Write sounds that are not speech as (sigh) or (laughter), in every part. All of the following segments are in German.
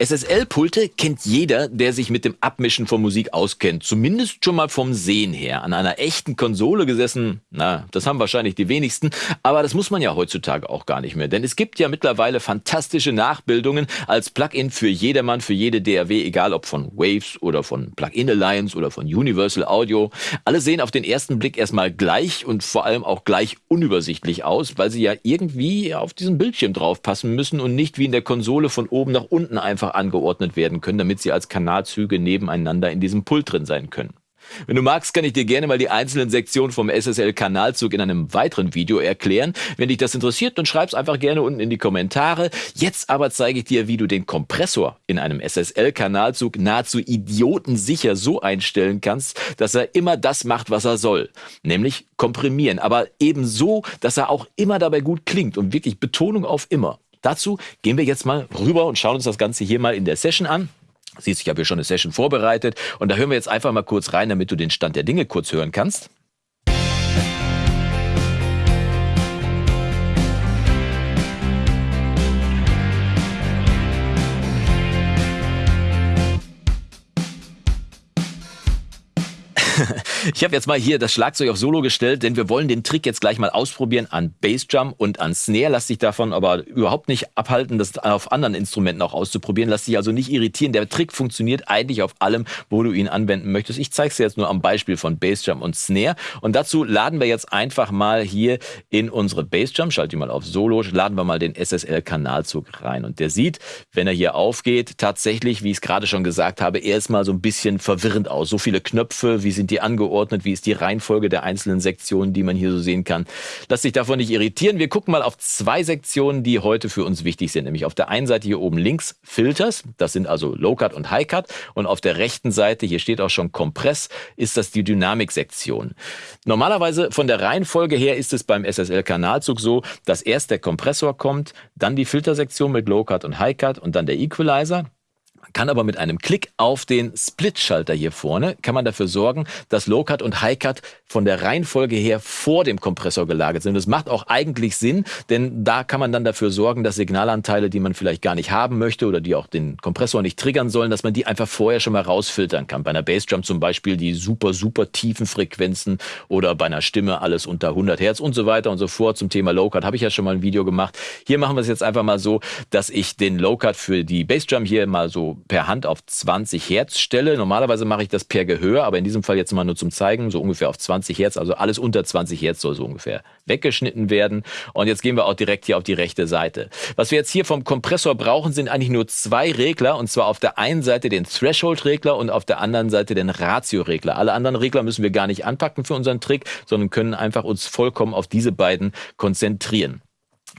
SSL-Pulte kennt jeder, der sich mit dem Abmischen von Musik auskennt. Zumindest schon mal vom Sehen her. An einer echten Konsole gesessen, na, das haben wahrscheinlich die wenigsten. Aber das muss man ja heutzutage auch gar nicht mehr. Denn es gibt ja mittlerweile fantastische Nachbildungen als Plugin für jedermann, für jede DAW, egal ob von Waves oder von Plugin Alliance oder von Universal Audio. Alle sehen auf den ersten Blick erstmal gleich und vor allem auch gleich unübersichtlich aus, weil sie ja irgendwie auf diesen Bildschirm draufpassen müssen und nicht wie in der Konsole von oben nach unten einfach einfach angeordnet werden können, damit sie als Kanalzüge nebeneinander in diesem Pult drin sein können. Wenn du magst, kann ich dir gerne mal die einzelnen Sektionen vom SSL-Kanalzug in einem weiteren Video erklären. Wenn dich das interessiert, dann schreib's einfach gerne unten in die Kommentare. Jetzt aber zeige ich dir, wie du den Kompressor in einem SSL-Kanalzug nahezu idiotensicher so einstellen kannst, dass er immer das macht, was er soll. Nämlich komprimieren. Aber eben so, dass er auch immer dabei gut klingt und wirklich Betonung auf immer. Dazu gehen wir jetzt mal rüber und schauen uns das Ganze hier mal in der Session an. Siehst, ich habe hier schon eine Session vorbereitet und da hören wir jetzt einfach mal kurz rein, damit du den Stand der Dinge kurz hören kannst. Ich habe jetzt mal hier das Schlagzeug auf Solo gestellt, denn wir wollen den Trick jetzt gleich mal ausprobieren an Bassdrum und an Snare. Lass dich davon aber überhaupt nicht abhalten, das auf anderen Instrumenten auch auszuprobieren. Lass dich also nicht irritieren. Der Trick funktioniert eigentlich auf allem, wo du ihn anwenden möchtest. Ich zeige es dir jetzt nur am Beispiel von Bassdrum und Snare. Und dazu laden wir jetzt einfach mal hier in unsere Bassdrum, schalte die mal auf Solo, laden wir mal den SSL-Kanalzug rein. Und der sieht, wenn er hier aufgeht, tatsächlich, wie ich es gerade schon gesagt habe, erstmal so ein bisschen verwirrend aus. So viele Knöpfe, wie sind die angeordnet? Wie ist die Reihenfolge der einzelnen Sektionen, die man hier so sehen kann? Lass dich davon nicht irritieren. Wir gucken mal auf zwei Sektionen, die heute für uns wichtig sind. Nämlich auf der einen Seite hier oben links Filters. Das sind also Low Cut und High Cut. Und auf der rechten Seite, hier steht auch schon Compress, ist das die Dynamik-Sektion. Normalerweise von der Reihenfolge her ist es beim SSL-Kanalzug so, dass erst der Kompressor kommt, dann die Filtersektion mit Low Cut und High Cut und dann der Equalizer kann aber mit einem Klick auf den Split-Schalter hier vorne, kann man dafür sorgen, dass Low-Cut und High-Cut von der Reihenfolge her vor dem Kompressor gelagert sind. Das macht auch eigentlich Sinn, denn da kann man dann dafür sorgen, dass Signalanteile, die man vielleicht gar nicht haben möchte oder die auch den Kompressor nicht triggern sollen, dass man die einfach vorher schon mal rausfiltern kann. Bei einer Bassdrum zum Beispiel die super, super tiefen Frequenzen oder bei einer Stimme alles unter 100 Hertz und so weiter und so fort. Zum Thema Low-Cut habe ich ja schon mal ein Video gemacht. Hier machen wir es jetzt einfach mal so, dass ich den Low-Cut für die Bassdrum hier mal so per Hand auf 20 Hertz stelle. Normalerweise mache ich das per Gehör, aber in diesem Fall jetzt mal nur zum Zeigen, so ungefähr auf 20 Hertz. Also alles unter 20 Hertz soll so ungefähr weggeschnitten werden. Und jetzt gehen wir auch direkt hier auf die rechte Seite. Was wir jetzt hier vom Kompressor brauchen, sind eigentlich nur zwei Regler. Und zwar auf der einen Seite den Threshold-Regler und auf der anderen Seite den Ratio-Regler. Alle anderen Regler müssen wir gar nicht anpacken für unseren Trick, sondern können einfach uns vollkommen auf diese beiden konzentrieren.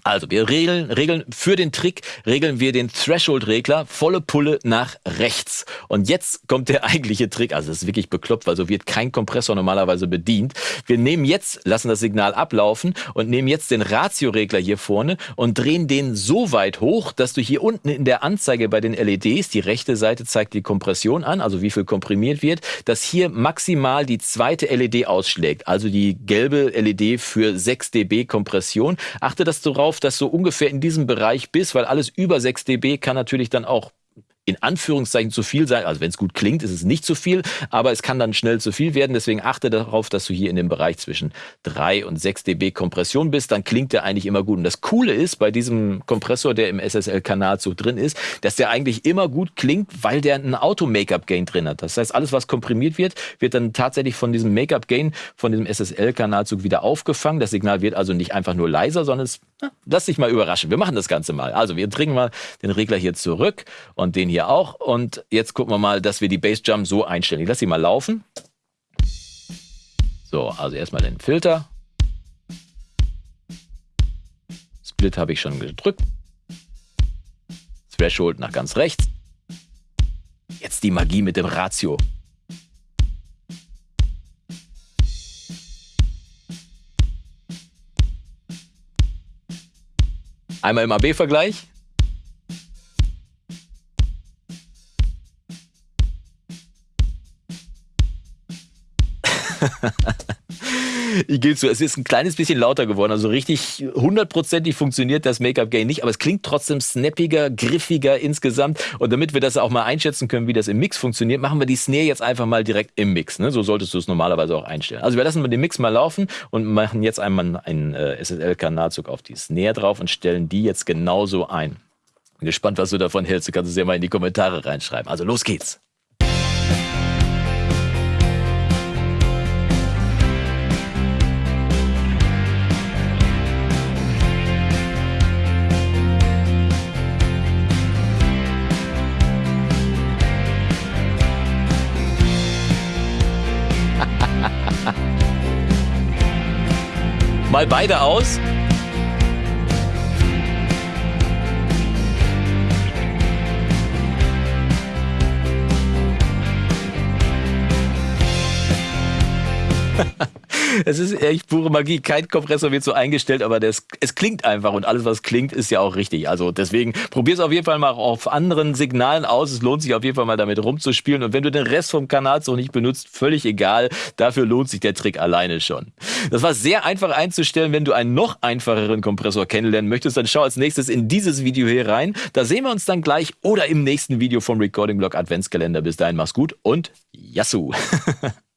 Also wir regeln, regeln für den Trick regeln wir den Threshold-Regler volle Pulle nach rechts. Und jetzt kommt der (laughs) eigentliche Trick. Also das ist wirklich bekloppt, weil so wird kein Kompressor normalerweise bedient. Wir nehmen jetzt, lassen das Signal ablaufen und nehmen jetzt den Ratio-Regler hier vorne und drehen den so weit hoch, dass du hier unten in der Anzeige bei den LEDs, die rechte Seite zeigt die Kompression an, also wie viel komprimiert wird, dass hier maximal die zweite LED ausschlägt. Also die gelbe LED für 6 dB Kompression. Achte, dass du dass du ungefähr in diesem Bereich bist, weil alles über 6 dB kann natürlich dann auch in Anführungszeichen zu viel sein. Also wenn es gut klingt, ist es nicht zu viel, aber es kann dann schnell zu viel werden. Deswegen achte darauf, dass du hier in dem Bereich zwischen 3 und 6 dB Kompression bist. Dann klingt der eigentlich immer gut. Und das Coole ist bei diesem Kompressor, der im SSL-Kanalzug drin ist, dass der eigentlich immer gut klingt, weil der ein Auto-Make-up-Gain drin hat. Das heißt, alles, was komprimiert wird, wird dann tatsächlich von diesem Make-up-Gain, von diesem SSL-Kanalzug wieder aufgefangen. Das Signal wird also nicht einfach nur leiser, sondern es, lass dich mal überraschen. Wir machen das Ganze mal. Also wir bringen mal den Regler hier zurück und den hier hier auch. Und jetzt gucken wir mal, dass wir die Bassdrum so einstellen. Ich lasse sie mal laufen. So, also erstmal den Filter. Split habe ich schon gedrückt. Threshold nach ganz rechts. Jetzt die Magie mit dem Ratio. Einmal im AB-Vergleich. (laughs) Ich gebe zu, es ist ein kleines bisschen lauter geworden. Also richtig hundertprozentig funktioniert das Make-up-Gain nicht, aber es klingt trotzdem snappiger, griffiger insgesamt. Und damit wir das auch mal einschätzen können, wie das im Mix funktioniert, machen wir die Snare jetzt einfach mal direkt im Mix. Ne? So solltest du es normalerweise auch einstellen. Also wir lassen mal den Mix mal laufen und machen jetzt einmal einen äh, SSL-Kanalzug auf die Snare drauf und stellen die jetzt genauso ein. Bin gespannt, was du davon hältst. Du kannst es ja mal in die Kommentare reinschreiben. Also los geht's. Mal beide aus. (laughs) Es ist echt pure Magie. Kein Kompressor wird so eingestellt, aber das, es klingt einfach und alles, was klingt, ist ja auch richtig. Also deswegen probier es auf jeden Fall mal auf anderen Signalen aus. Es lohnt sich auf jeden Fall mal damit rumzuspielen. Und wenn du den Rest vom Kanal so nicht benutzt, völlig egal. Dafür lohnt sich der Trick alleine schon. Das war sehr einfach einzustellen. Wenn du einen noch einfacheren Kompressor kennenlernen möchtest, dann schau als nächstes in dieses Video hier rein. Da sehen wir uns dann gleich oder im nächsten Video vom Recording Blog Adventskalender. Bis dahin, mach's gut und Yassou! (laughs)